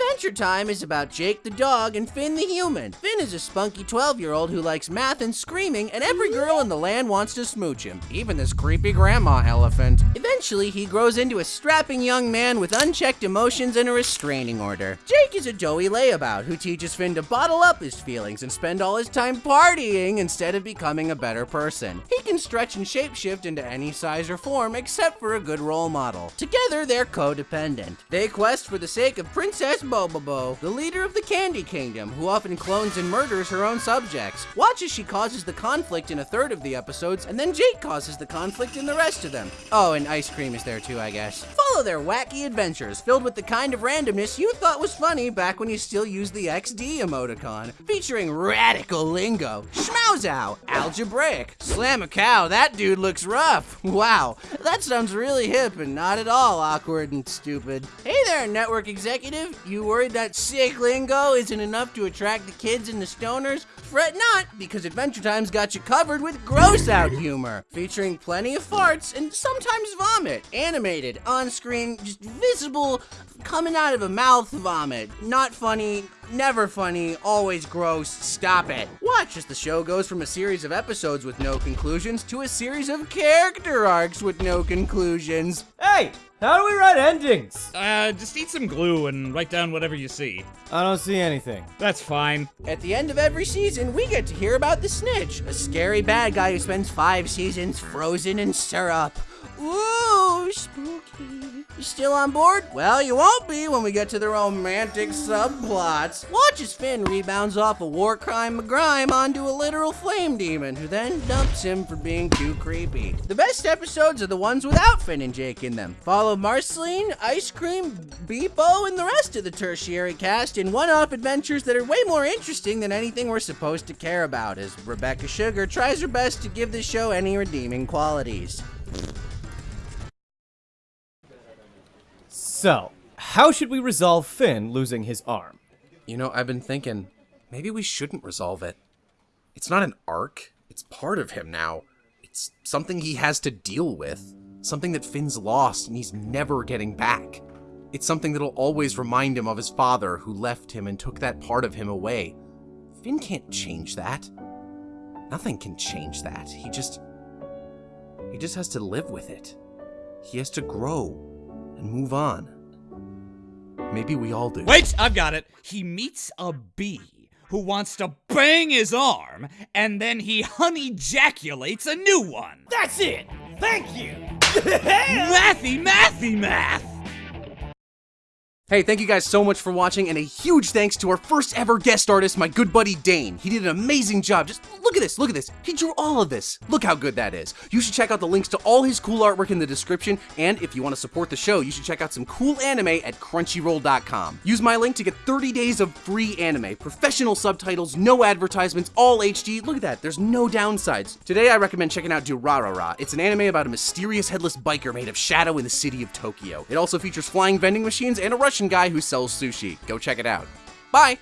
the Adventure Time is about Jake the dog and Finn the human. Finn is a spunky 12-year-old who likes math and screaming, and every girl in the land wants to smooch him, even this creepy grandma elephant. Eventually, he grows into a strapping young man with unchecked emotions and a restraining order. Jake is a doughy layabout who teaches Finn to bottle up his feelings and spend all his time partying instead of becoming a better person. He can stretch and shapeshift into any size or form except for a good role model. Together, they're codependent. They quest for the sake of Princess Bobobo, the leader of the Candy Kingdom, who often clones and murders her own subjects. Watch as she causes the conflict in a third of the episodes, and then Jake causes the conflict in the rest of them. Oh, and Ice King is there too, I guess. Follow their wacky adventures, filled with the kind of randomness you thought was funny back when you still used the XD emoticon, featuring radical lingo, schmauzow, algebraic, slam a cow, that dude looks rough. Wow, that sounds really hip and not at all awkward and stupid. Hey there, network executive. You worried that sick lingo isn't enough to attract the kids and the stoners? Fret not, because Adventure Time's got you covered with gross out humor, featuring plenty of farts and sometimes vomit. Animated, on screen, just visible, coming out of a mouth vomit. Not funny, never funny, always gross, stop it. Watch as the show goes from a series of episodes with no conclusions to a series of character arcs with no conclusions. Hey, how do we write endings? Uh, just eat some glue and write down whatever you see. I don't see anything. That's fine. At the end of every season, we get to hear about the Lich, a scary bad guy who spends five seasons frozen in syrup. Ooh, spooky. You still on board? Well, you won't be when we get to the romantic subplots. Watch as Finn rebounds off a war crime McGrime onto a literal flame demon, who then dumps him for being too creepy. The best episodes are the ones without Finn and Jake in them. Follow Marceline, Ice King, BMO, and the rest of the tertiary cast in one-off adventures that are way more interesting than anything we're supposed to care about, as Rebecca Sugar tries her best to give the show any redeeming qualities. So, how should we resolve Finn losing his arm? You know, I've been thinking, maybe we shouldn't resolve it. It's not an arc, it's part of him now. It's something he has to deal with. Something that Finn's lost and he's never getting back. It's something that'll always remind him of his father who left him and took that part of him away. Finn can't change that. Nothing can change that. He just. He just has to live with it. He has to grow and move on. Maybe we all do. Wait, I've got it. He meets a bee who wants to bang his arm, and then he honey ejaculates a new one. That's it! Thank you! mathy, mathy, math! Hey, thank you guys so much for watching, and a huge thanks to our first ever guest artist, my good buddy Dane. He did an amazing job. Just look at this, look at this. He drew all of this. Look how good that is. You should check out the links to all his cool artwork in the description, and if you want to support the show, you should check out some cool anime at crunchyroll.com. Use my link to get 30 days of free anime, professional subtitles, no advertisements, all HD. Look at that, there's no downsides. Today, I recommend checking out Durarara. It's an anime about a mysterious headless biker made of shadow in the city of Tokyo. It also features flying vending machines and a Russian guy who sells sushi. Go check it out. Bye!